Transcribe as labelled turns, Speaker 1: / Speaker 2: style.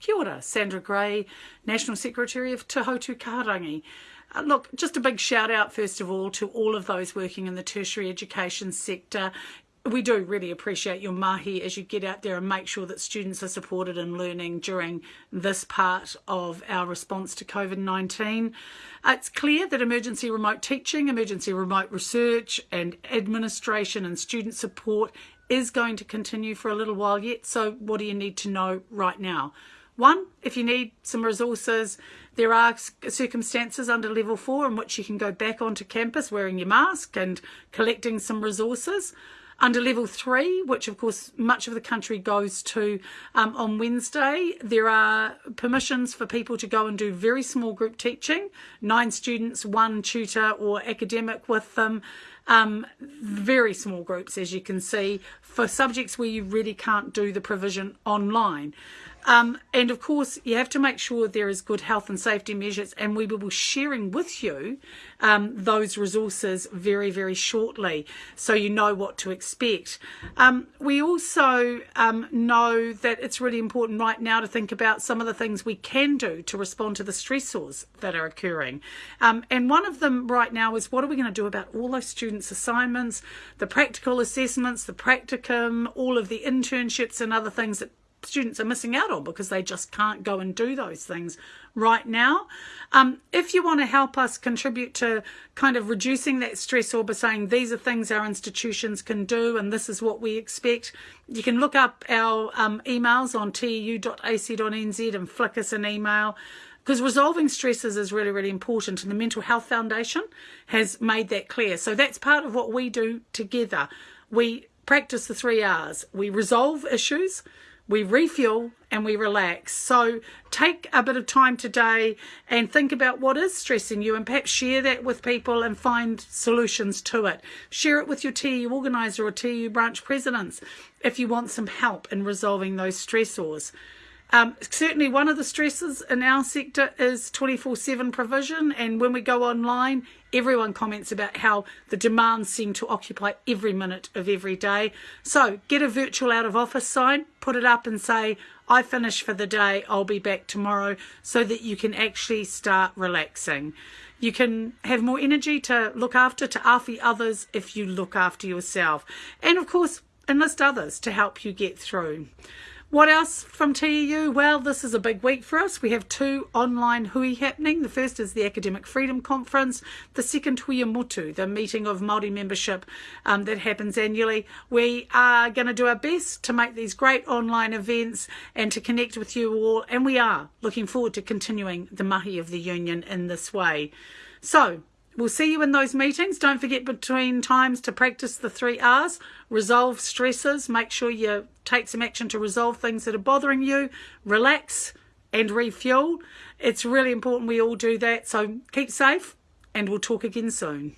Speaker 1: Kia ora, Sandra Gray, National Secretary of Te Hautu Kahurangi. Uh, look, just a big shout out, first of all, to all of those working in the tertiary education sector we do really appreciate your mahi as you get out there and make sure that students are supported in learning during this part of our response to COVID-19. It's clear that emergency remote teaching, emergency remote research and administration and student support is going to continue for a little while yet. So what do you need to know right now? One, if you need some resources, there are circumstances under level four in which you can go back onto campus wearing your mask and collecting some resources. Under level three, which of course much of the country goes to um, on Wednesday, there are permissions for people to go and do very small group teaching, nine students, one tutor or academic with them. Um, very small groups, as you can see, for subjects where you really can't do the provision online. Um, and of course, you have to make sure there is good health and safety measures, and we will be sharing with you um, those resources very, very shortly so you know what to expect. Um, we also um, know that it's really important right now to think about some of the things we can do to respond to the stressors that are occurring. Um, and one of them right now is what are we going to do about all those students' assignments, the practical assessments, the practicum, all of the internships and other things that students are missing out on because they just can't go and do those things right now. Um, if you want to help us contribute to kind of reducing that stress or by saying these are things our institutions can do and this is what we expect, you can look up our um, emails on teu.ac.nz and flick us an email because resolving stresses is really, really important. And the Mental Health Foundation has made that clear. So that's part of what we do together. We practice the three R's. We resolve issues, we refuel and we relax. So take a bit of time today and think about what is stressing you and perhaps share that with people and find solutions to it. Share it with your TU organiser or TU branch presidents if you want some help in resolving those stressors. Um, certainly one of the stresses in our sector is 24-7 provision and when we go online everyone comments about how the demands seem to occupy every minute of every day. So get a virtual out of office sign, put it up and say I finish for the day, I'll be back tomorrow so that you can actually start relaxing. You can have more energy to look after, to awhi others if you look after yourself. And of course, enlist others to help you get through. What else from TEU? Well, this is a big week for us. We have two online hui happening. The first is the Academic Freedom Conference. The second, Hui-ā-Motu, the meeting of Māori membership um, that happens annually. We are going to do our best to make these great online events and to connect with you all. And we are looking forward to continuing the mahi of the union in this way. So, We'll see you in those meetings. Don't forget between times to practice the three R's. Resolve stresses. Make sure you take some action to resolve things that are bothering you. Relax and refuel. It's really important we all do that. So keep safe and we'll talk again soon.